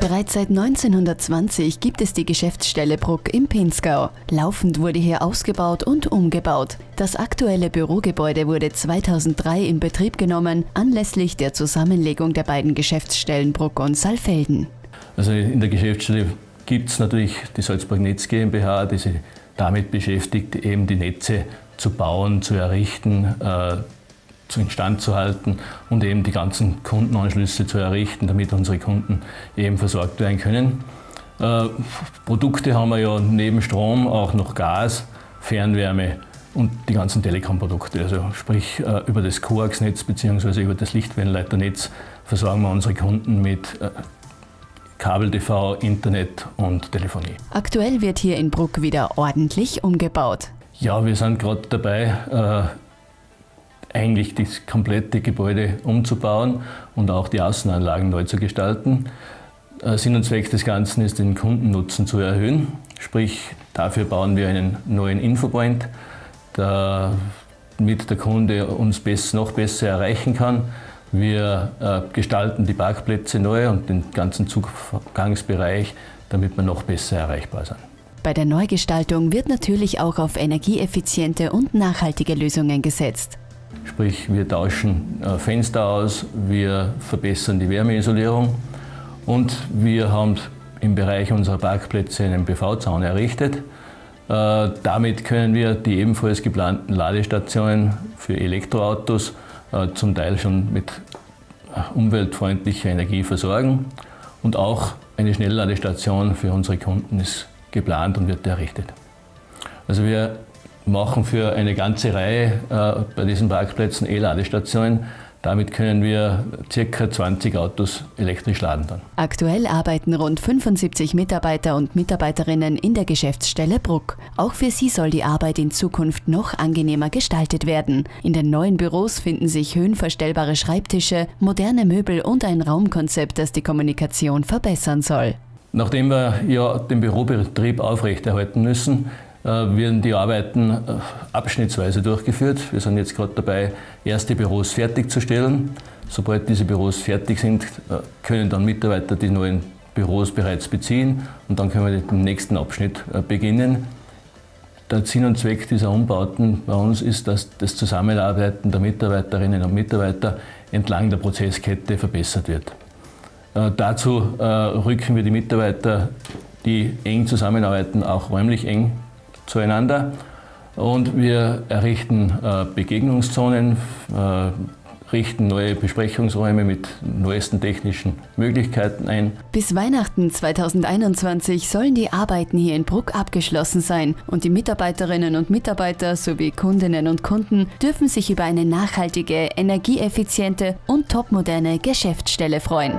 Bereits seit 1920 gibt es die Geschäftsstelle Bruck im Pinzgau. Laufend wurde hier ausgebaut und umgebaut. Das aktuelle Bürogebäude wurde 2003 in Betrieb genommen, anlässlich der Zusammenlegung der beiden Geschäftsstellen Bruck und Saalfelden. Also in der Geschäftsstelle gibt es natürlich die Salzburg Netz GmbH, die sich damit beschäftigt, eben die Netze zu bauen, zu errichten, äh, instand zu halten und eben die ganzen Kundenanschlüsse zu errichten, damit unsere Kunden eben versorgt werden können. Äh, Produkte haben wir ja neben Strom auch noch Gas, Fernwärme und die ganzen Telekom-Produkte. Also sprich äh, über das Coax-Netz bzw. über das Lichtwellenleiternetz versorgen wir unsere Kunden mit äh, Kabel-TV, Internet und Telefonie. Aktuell wird hier in Bruck wieder ordentlich umgebaut. Ja, wir sind gerade dabei, eigentlich das komplette Gebäude umzubauen und auch die Außenanlagen neu zu gestalten. Äh, Sinn und Zweck des Ganzen ist, den Kundennutzen zu erhöhen. Sprich, dafür bauen wir einen neuen Infopoint, damit der Kunde uns noch besser erreichen kann. Wir äh, gestalten die Parkplätze neu und den ganzen Zugangsbereich, damit wir noch besser erreichbar sind. Bei der Neugestaltung wird natürlich auch auf energieeffiziente und nachhaltige Lösungen gesetzt. Sprich, wir tauschen äh, Fenster aus, wir verbessern die Wärmeisolierung und wir haben im Bereich unserer Parkplätze einen PV-Zaun errichtet. Äh, damit können wir die ebenfalls geplanten Ladestationen für Elektroautos äh, zum Teil schon mit umweltfreundlicher Energie versorgen. Und auch eine Schnellladestation für unsere Kunden ist geplant und wird errichtet. Also wir machen für eine ganze Reihe äh, bei diesen Parkplätzen E-Ladestationen. Damit können wir ca. 20 Autos elektrisch laden dann. Aktuell arbeiten rund 75 Mitarbeiter und Mitarbeiterinnen in der Geschäftsstelle Bruck. Auch für sie soll die Arbeit in Zukunft noch angenehmer gestaltet werden. In den neuen Büros finden sich höhenverstellbare Schreibtische, moderne Möbel und ein Raumkonzept, das die Kommunikation verbessern soll. Nachdem wir ja den Bürobetrieb aufrechterhalten müssen, werden die Arbeiten äh, abschnittsweise durchgeführt. Wir sind jetzt gerade dabei, erste Büros fertigzustellen. Sobald diese Büros fertig sind, äh, können dann Mitarbeiter die neuen Büros bereits beziehen und dann können wir den nächsten Abschnitt beginnen. Der Sinn und Zweck dieser Umbauten bei uns ist, dass das Zusammenarbeiten der Mitarbeiterinnen und Mitarbeiter entlang der Prozesskette verbessert wird. Äh, dazu äh, rücken wir die Mitarbeiter, die eng zusammenarbeiten, auch räumlich eng zueinander. Und wir errichten äh, Begegnungszonen, äh, richten neue Besprechungsräume mit neuesten technischen Möglichkeiten ein. Bis Weihnachten 2021 sollen die Arbeiten hier in Bruck abgeschlossen sein und die Mitarbeiterinnen und Mitarbeiter sowie Kundinnen und Kunden dürfen sich über eine nachhaltige, energieeffiziente und topmoderne Geschäftsstelle freuen.